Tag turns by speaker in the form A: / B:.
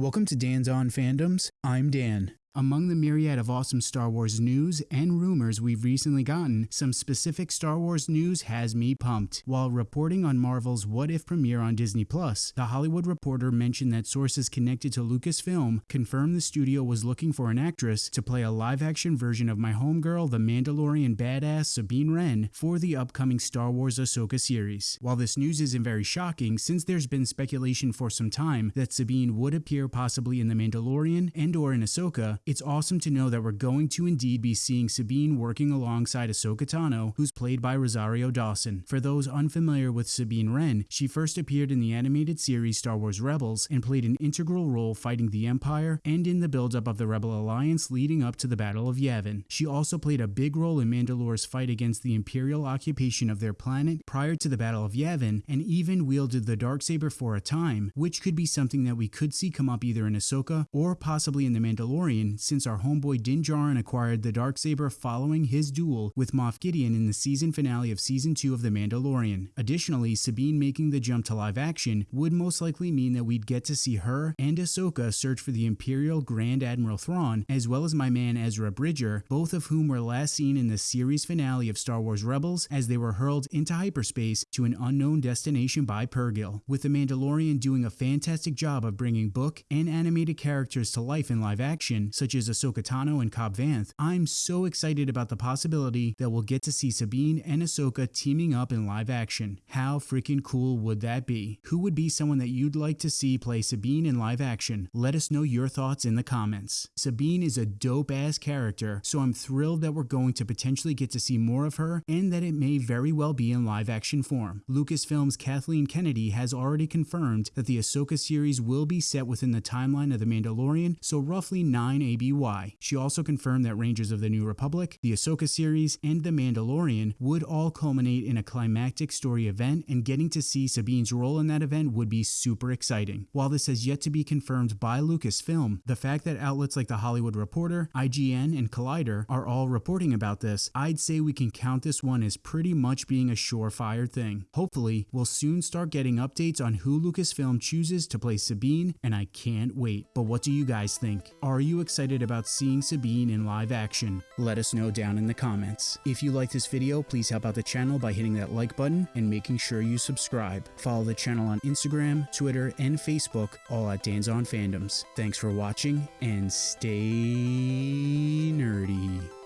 A: Welcome to Dan's On Fandoms. I'm Dan. Among the myriad of awesome Star Wars news and rumors we've recently gotten, some specific Star Wars news has me pumped. While reporting on Marvel's What If premiere on Disney Plus, The Hollywood Reporter mentioned that sources connected to Lucasfilm confirmed the studio was looking for an actress to play a live-action version of my homegirl, the Mandalorian badass Sabine Wren, for the upcoming Star Wars Ahsoka series. While this news isn't very shocking, since there's been speculation for some time that Sabine would appear possibly in The Mandalorian and or in Ahsoka, it's awesome to know that we're going to indeed be seeing Sabine working alongside Ahsoka Tano, who's played by Rosario Dawson. For those unfamiliar with Sabine Wren, she first appeared in the animated series Star Wars Rebels and played an integral role fighting the Empire and in the buildup of the Rebel Alliance leading up to the Battle of Yavin. She also played a big role in Mandalore's fight against the Imperial occupation of their planet prior to the Battle of Yavin and even wielded the Darksaber for a time, which could be something that we could see come up either in Ahsoka or possibly in The Mandalorian since our homeboy Din Djarin acquired the Darksaber following his duel with Moff Gideon in the season finale of Season 2 of The Mandalorian. Additionally, Sabine making the jump to live action would most likely mean that we'd get to see her and Ahsoka search for the Imperial Grand Admiral Thrawn, as well as my man Ezra Bridger, both of whom were last seen in the series finale of Star Wars Rebels as they were hurled into hyperspace to an unknown destination by Purrgil, With The Mandalorian doing a fantastic job of bringing book and animated characters to life in live action, such as Ahsoka Tano and Cobb Vanth, I'm so excited about the possibility that we'll get to see Sabine and Ahsoka teaming up in live action. How freaking cool would that be? Who would be someone that you'd like to see play Sabine in live action? Let us know your thoughts in the comments. Sabine is a dope ass character, so I'm thrilled that we're going to potentially get to see more of her and that it may very well be in live action form. Lucasfilm's Kathleen Kennedy has already confirmed that the Ahsoka series will be set within the timeline of The Mandalorian, so roughly 9 ABY. She also confirmed that Rangers of the New Republic, the Ahsoka series, and The Mandalorian would all culminate in a climactic story event, and getting to see Sabine's role in that event would be super exciting. While this has yet to be confirmed by Lucasfilm, the fact that outlets like The Hollywood Reporter, IGN, and Collider are all reporting about this, I'd say we can count this one as pretty much being a surefire thing. Hopefully, we'll soon start getting updates on who Lucasfilm chooses to play Sabine, and I can't wait. But what do you guys think? Are you excited about seeing Sabine in live action? Let us know down in the comments. If you like this video, please help out the channel by hitting that like button and making sure you subscribe. Follow the channel on Instagram, Twitter, and Facebook, all at Dan's On Fandoms. Thanks for watching, and stay nerdy.